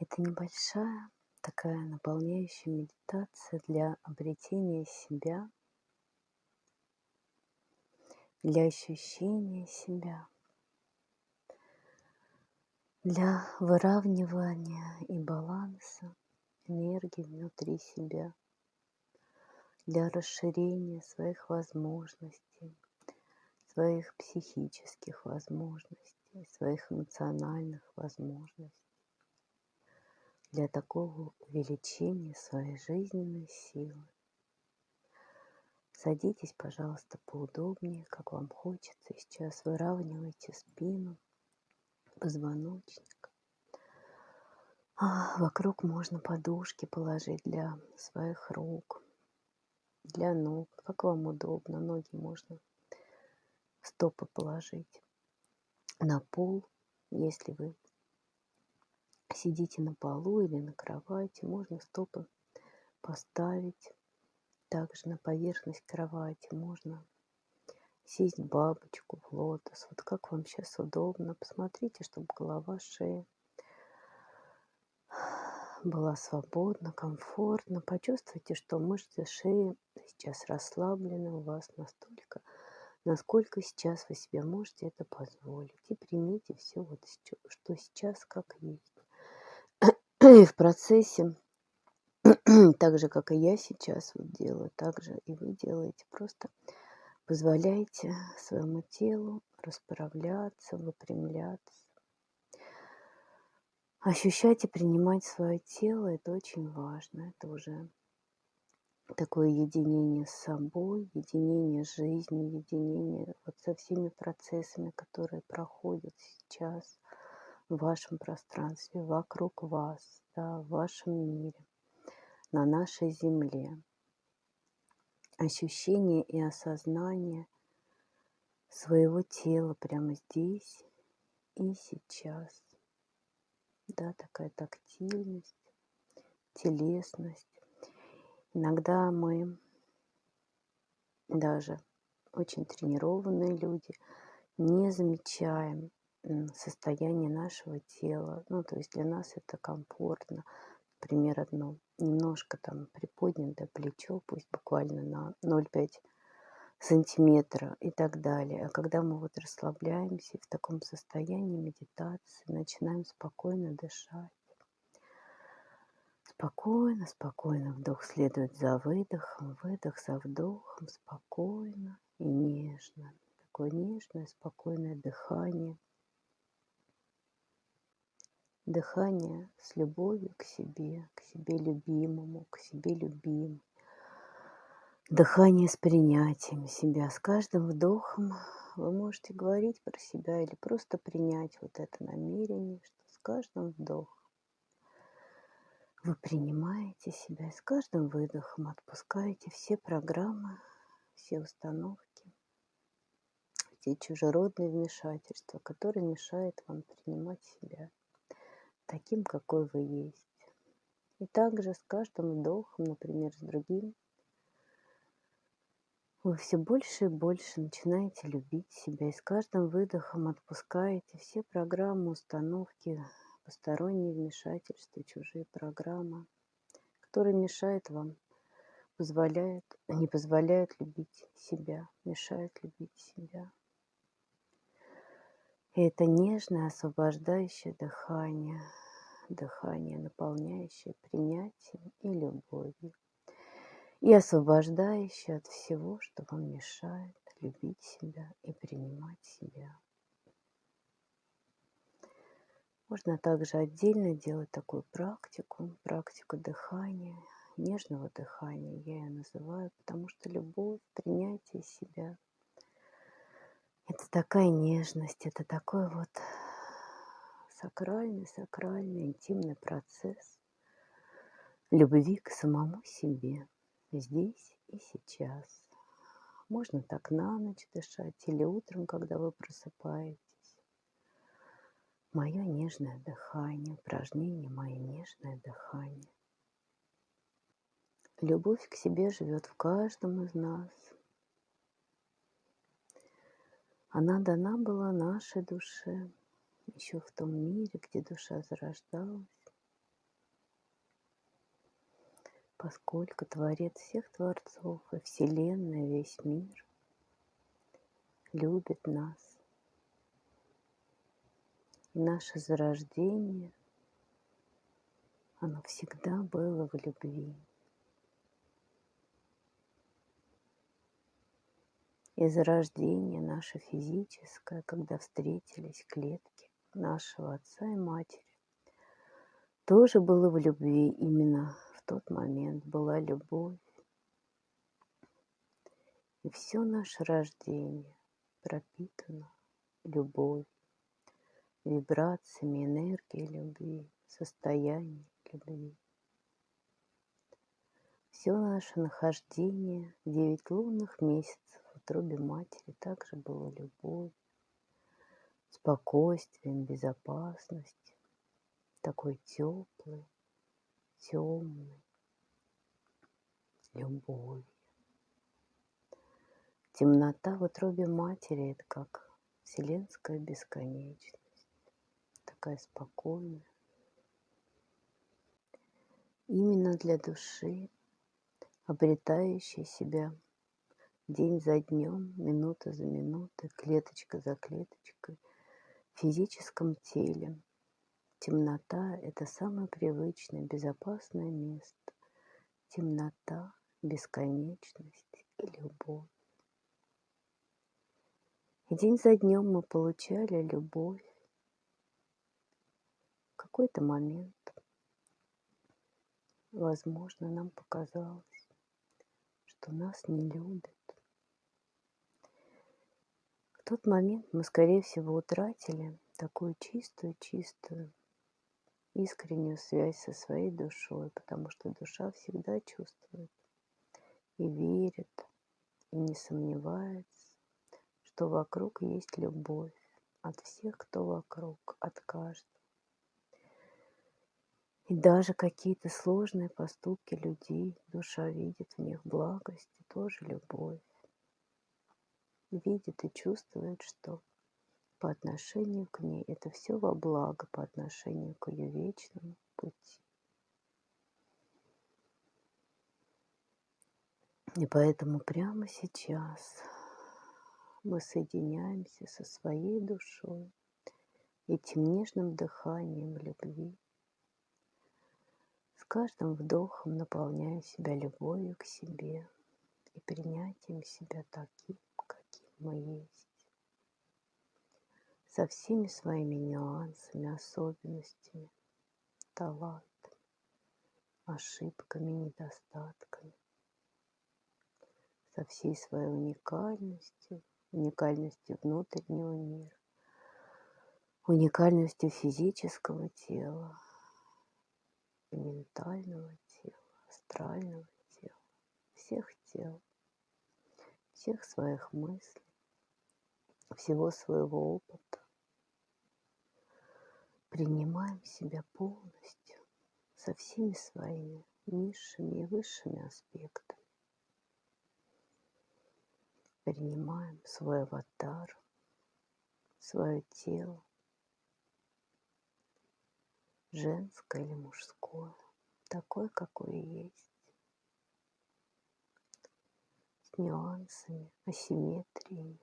Это небольшая такая наполняющая медитация для обретения себя, для ощущения себя, для выравнивания и баланса энергии внутри себя, для расширения своих возможностей, своих психических возможностей, своих эмоциональных возможностей для такого увеличения своей жизненной силы. Садитесь, пожалуйста, поудобнее, как вам хочется. сейчас выравнивайте спину, позвоночник. А вокруг можно подушки положить для своих рук, для ног, как вам удобно. Ноги можно стопы положить на пол, если вы сидите на полу или на кровати, можно стопы поставить также на поверхность кровати, можно сесть бабочку в лотос, вот как вам сейчас удобно. Посмотрите, чтобы голова, шея была свободна, комфортна. Почувствуйте, что мышцы шеи сейчас расслаблены у вас настолько, насколько сейчас вы себе можете это позволить. И примите все, вот, что сейчас как есть. И в процессе, так же, как и я сейчас вот делаю, так же и вы делаете. Просто позволяйте своему телу расправляться, выпрямляться. Ощущать и принимать свое тело – это очень важно. Это уже такое единение с собой, единение с жизнью, единение вот со всеми процессами, которые проходят сейчас – в вашем пространстве, вокруг вас, да, в вашем мире, на нашей земле. Ощущение и осознание своего тела прямо здесь и сейчас. Да, такая тактильность, телесность. Иногда мы даже очень тренированные люди не замечаем состояние нашего тела. Ну, то есть для нас это комфортно. Например, одно немножко там приподнятое плечо, пусть буквально на 0,5 сантиметра и так далее. А когда мы вот расслабляемся в таком состоянии медитации, начинаем спокойно дышать. Спокойно, спокойно вдох следует за выдохом, выдох за вдохом, спокойно и нежно. Такое нежное, спокойное дыхание – дыхание с любовью к себе, к себе любимому, к себе любимой. Дыхание с принятием себя. С каждым вдохом вы можете говорить про себя или просто принять вот это намерение, что с каждым вдохом вы принимаете себя, и с каждым выдохом отпускаете все программы, все установки, все чужеродные вмешательства, которые мешают вам принимать себя таким, какой вы есть. И также с каждым вдохом, например, с другим, вы все больше и больше начинаете любить себя, и с каждым выдохом отпускаете все программы, установки, посторонние вмешательства, чужие программы, которые мешают вам, позволяют, не позволяют любить себя, мешают любить себя. И это нежное, освобождающее дыхание, дыхание, наполняющее принятием и любовью, и освобождающее от всего, что вам мешает любить себя и принимать себя. Можно также отдельно делать такую практику, практику дыхания, нежного дыхания, я ее называю, потому что любовь, принятие себя – это такая нежность, это такой вот сакральный, сакральный, интимный процесс любви к самому себе здесь и сейчас. Можно так на ночь дышать или утром, когда вы просыпаетесь. Мое нежное дыхание, упражнение, мое нежное дыхание. Любовь к себе живет в каждом из нас. Она дана была нашей душе еще в том мире, где душа зарождалась, поскольку Творец всех Творцов и Вселенная, весь мир любит нас. И наше зарождение, оно всегда было в любви. И зарождение наше физическое, когда встретились клетки нашего отца и матери, тоже было в любви именно в тот момент была любовь. И все наше рождение пропитано любовью, вибрациями энергии любви, состоянием любви. Все наше нахождение девять лунных месяцев утробе матери также было любовью, спокойствием, безопасностью такой теплый, темный, любовью. Темнота в утробе матери – это как вселенская бесконечность, такая спокойная. Именно для души, обретающей себя день за днем, минута за минутой, клеточка за клеточкой, в физическом теле, Темнота – это самое привычное, безопасное место. Темнота, бесконечность и любовь. И день за днем мы получали любовь. В какой-то момент, возможно, нам показалось, что нас не любят. Тот момент мы, скорее всего, утратили такую чистую-чистую искреннюю связь со своей душой, потому что душа всегда чувствует и верит, и не сомневается, что вокруг есть любовь от всех, кто вокруг, от каждого. И даже какие-то сложные поступки людей, душа видит в них благость и тоже любовь. Видит и чувствует, что по отношению к ней. Это все во благо по отношению к ее вечному пути. И поэтому прямо сейчас мы соединяемся со своей душой этим нежным дыханием любви. С каждым вдохом наполняя себя любовью к себе и принятием себя таким, мы есть со всеми своими нюансами, особенностями, талантами, ошибками, недостатками, со всей своей уникальностью, уникальностью внутреннего мира, уникальностью физического тела, ментального тела, астрального тела, всех тел, всех своих мыслей, всего своего опыта, принимаем себя полностью со всеми своими низшими и высшими аспектами. Принимаем свой аватар, свое тело, женское или мужское, такое, какое есть, с нюансами, асимметриями,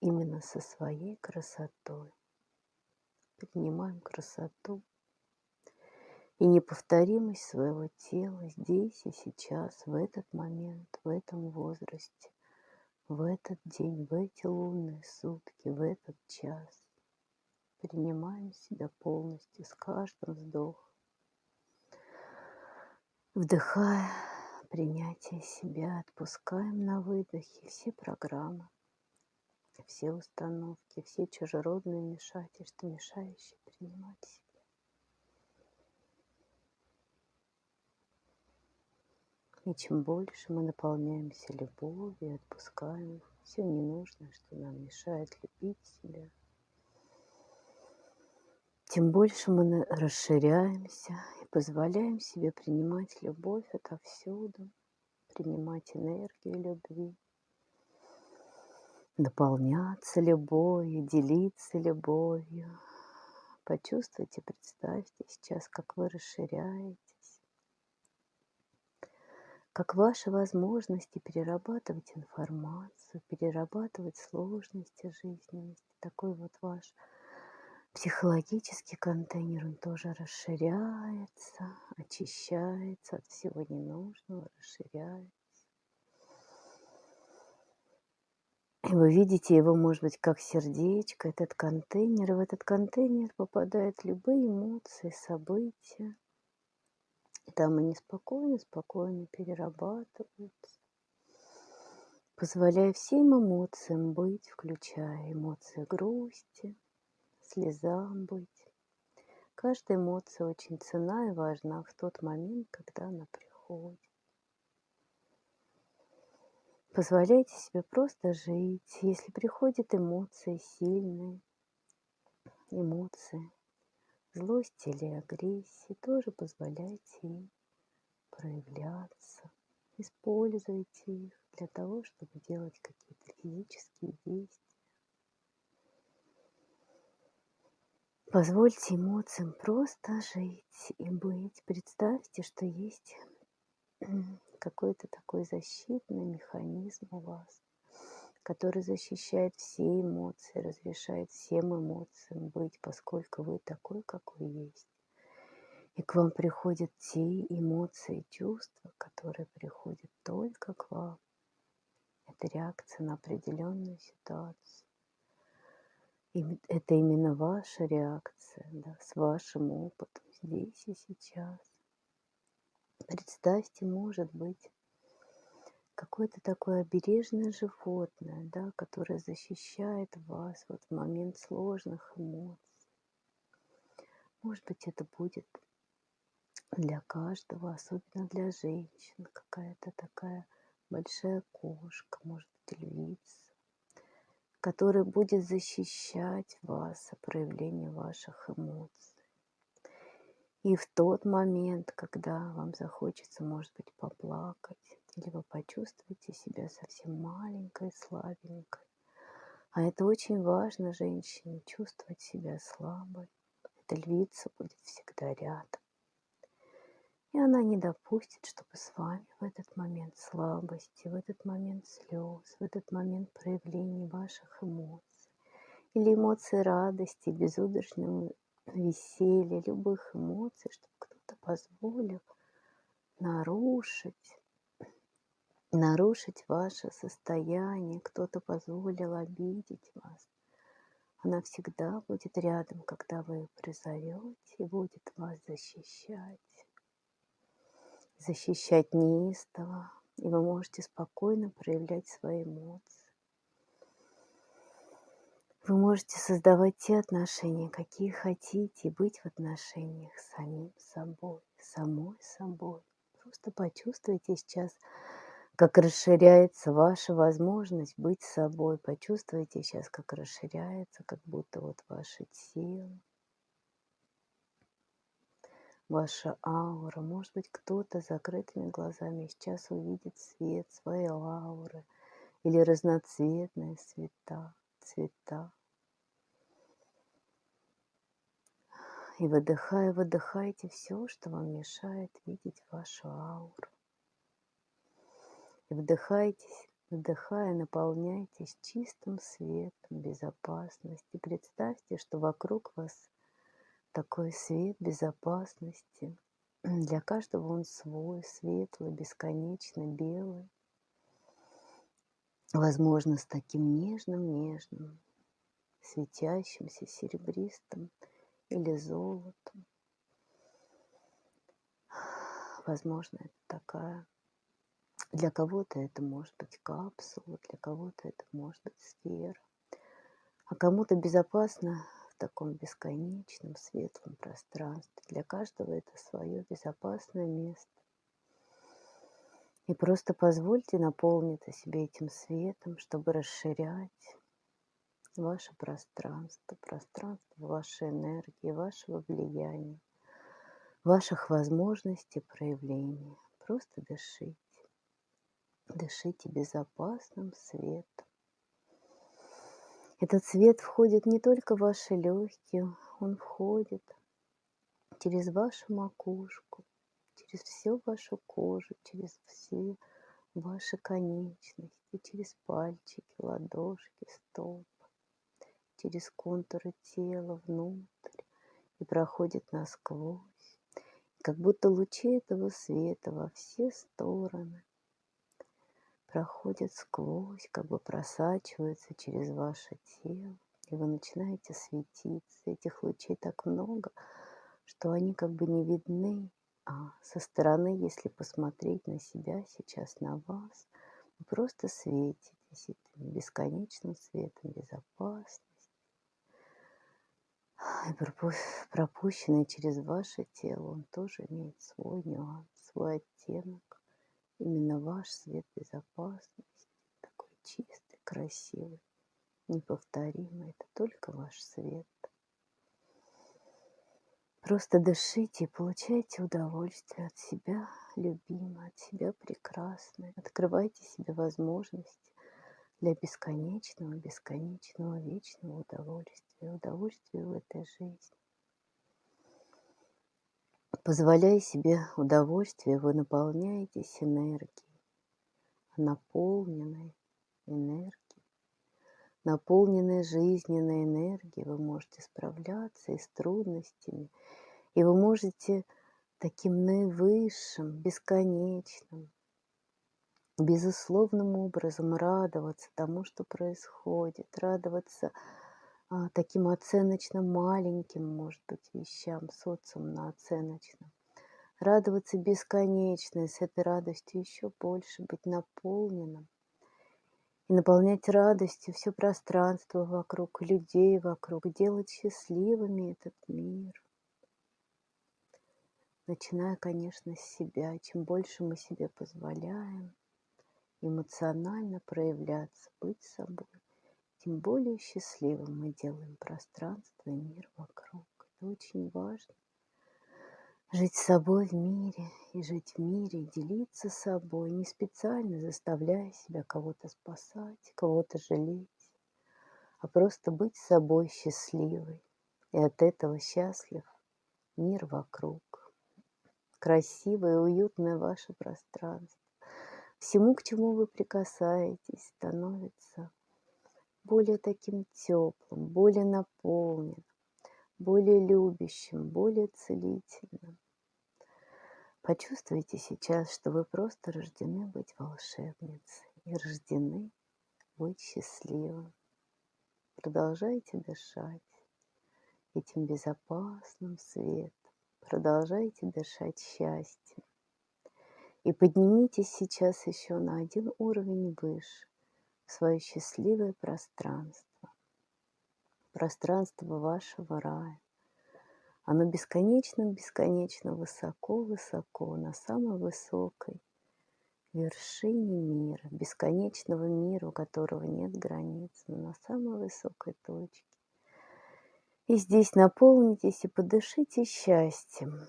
именно со своей красотой. Принимаем красоту и неповторимость своего тела здесь и сейчас, в этот момент, в этом возрасте, в этот день, в эти лунные сутки, в этот час. Принимаем себя полностью с каждым вздохом. Вдыхая принятие себя, отпускаем на выдохе все программы, все установки, все чужеродные вмешательства, мешающие принимать себя. И чем больше мы наполняемся любовью, отпускаем все ненужное, что нам мешает любить себя, тем больше мы расширяемся и позволяем себе принимать любовь отовсюду, принимать энергию любви, наполняться любовью, делиться любовью, почувствуйте, представьте сейчас, как вы расширяетесь, как ваши возможности перерабатывать информацию, перерабатывать сложности жизненности, такой вот ваш психологический контейнер, он тоже расширяется, очищается от всего ненужного, расширяется. И вы видите его, может быть, как сердечко, этот контейнер. И в этот контейнер попадают любые эмоции, события. И там они спокойно, спокойно перерабатываются, позволяя всем эмоциям быть, включая эмоции грусти, слезам быть. Каждая эмоция очень цена и важна в тот момент, когда она приходит. Позволяйте себе просто жить. Если приходят эмоции сильные, эмоции злости или агрессии, тоже позволяйте им проявляться. Используйте их для того, чтобы делать какие-то физические действия. Позвольте эмоциям просто жить и быть. Представьте, что есть какой-то такой защитный механизм у вас, который защищает все эмоции, разрешает всем эмоциям быть, поскольку вы такой, какой есть. И к вам приходят те эмоции, чувства, которые приходят только к вам. Это реакция на определенную ситуацию. И это именно ваша реакция, да, с вашим опытом здесь и сейчас. Представьте, может быть, какое-то такое обережное животное, да, которое защищает вас вот в момент сложных эмоций. Может быть, это будет для каждого, особенно для женщин, какая-то такая большая кошка, может быть, львица, который будет защищать вас от проявления ваших эмоций. И в тот момент, когда вам захочется, может быть, поплакать, или вы почувствуете себя совсем маленькой, слабенькой, а это очень важно женщине, чувствовать себя слабой. Эта львица будет всегда рядом. И она не допустит, чтобы с вами в этот момент слабости, в этот момент слез, в этот момент проявления ваших эмоций или эмоций радости, безудержного веселья, любых эмоций, чтобы кто-то позволил нарушить, нарушить ваше состояние, кто-то позволил обидеть вас. Она всегда будет рядом, когда вы ее призовете и будет вас защищать защищать неистово, и вы можете спокойно проявлять свои эмоции. Вы можете создавать те отношения, какие хотите, и быть в отношениях с самим собой, самой собой. Просто почувствуйте сейчас, как расширяется ваша возможность быть собой. Почувствуйте сейчас, как расширяется, как будто вот ваше тело, ваша аура. Может быть, кто-то с закрытыми глазами сейчас увидит свет своей ауры или разноцветные цвета, цвета. И выдыхая, выдыхайте все, что вам мешает видеть вашу ауру. И вдыхайтесь, вдыхая, наполняйтесь чистым светом, безопасности. Представьте, что вокруг вас такой свет безопасности. Для каждого он свой, светлый, бесконечно белый. Возможно, с таким нежным-нежным, светящимся серебристым или золотом. Возможно, это такая... Для кого-то это может быть капсула, для кого-то это может быть сфера. А кому-то безопасно таком бесконечном светлом пространстве. Для каждого это свое безопасное место. И просто позвольте наполниться себе этим светом, чтобы расширять ваше пространство, пространство вашей энергии, вашего влияния, ваших возможностей проявления. Просто дышите. Дышите безопасным светом. Этот свет входит не только в ваши легкие, он входит через вашу макушку, через всю вашу кожу, через все ваши конечности, через пальчики, ладошки, стоп, через контуры тела внутрь и проходит насквозь, как будто лучи этого света во все стороны проходят сквозь, как бы просачиваются через ваше тело, и вы начинаете светиться. Этих лучей так много, что они как бы не видны, со стороны, если посмотреть на себя сейчас, на вас, вы просто светитесь этим бесконечным светом безопасности. И пропущенный через ваше тело, он тоже имеет свой нюанс, свой оттенок. Именно ваш свет безопасности, такой чистый, красивый, неповторимый. Это только ваш свет. Просто дышите и получайте удовольствие от себя, любимой, от себя прекрасной. Открывайте себе возможности для бесконечного, бесконечного, вечного удовольствия, удовольствия в этой жизни. Позволяя себе удовольствие, вы наполняетесь энергией, наполненной энергией, наполненной жизненной энергией, вы можете справляться и с трудностями, и вы можете таким наивысшим, бесконечным, безусловным образом радоваться тому, что происходит, радоваться а, таким оценочно маленьким, может быть, вещам, социум оценочном. Радоваться бесконечно, и с этой радостью еще больше быть наполненным. И наполнять радостью все пространство вокруг, людей вокруг, делать счастливыми этот мир – начиная, конечно, с себя. Чем больше мы себе позволяем эмоционально проявляться, быть собой, тем более счастливым мы делаем пространство и мир вокруг. Это очень важно. Жить собой в мире и жить в мире, и делиться собой, не специально заставляя себя кого-то спасать, кого-то жалеть, а просто быть собой счастливой. И от этого счастлив мир вокруг красивое, уютное ваше пространство. Всему, к чему вы прикасаетесь, становится более таким теплым, более наполненным, более любящим, более целительным. Почувствуйте сейчас, что вы просто рождены быть волшебницей и рождены быть счастливым. Продолжайте дышать этим безопасным светом Продолжайте дышать счастьем. И поднимитесь сейчас еще на один уровень выше, в свое счастливое пространство. Пространство вашего рая. Оно бесконечно-бесконечно высоко-высоко, на самой высокой вершине мира, бесконечного мира, у которого нет границ, но на самой высокой точке. И здесь наполнитесь и подышите счастьем.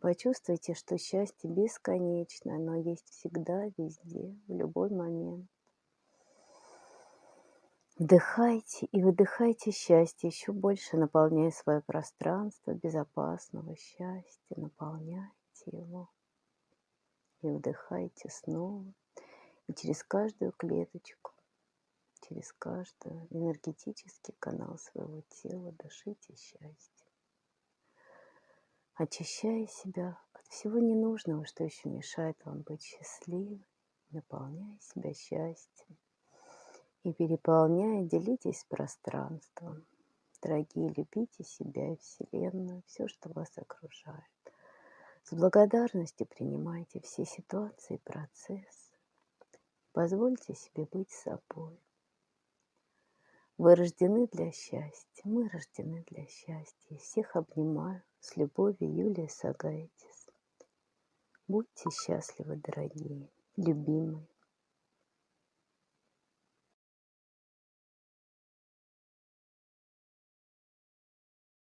Почувствуйте, что счастье бесконечно, оно есть всегда, везде, в любой момент. Вдыхайте и выдыхайте счастье, еще больше наполняя свое пространство безопасного счастья, наполняйте его. И вдыхайте снова, и через каждую клеточку через каждый энергетический канал своего тела дышите счастье. Очищая себя от всего ненужного, что еще мешает вам быть счастливым, наполняя себя счастьем и переполняя, делитесь пространством. Дорогие, любите себя и Вселенную, все, что вас окружает. С благодарностью принимайте все ситуации и процессы. Позвольте себе быть собой. Вы рождены для счастья, мы рождены для счастья. Всех обнимаю с любовью, Юлия Сагайтис. Будьте счастливы, дорогие, любимые.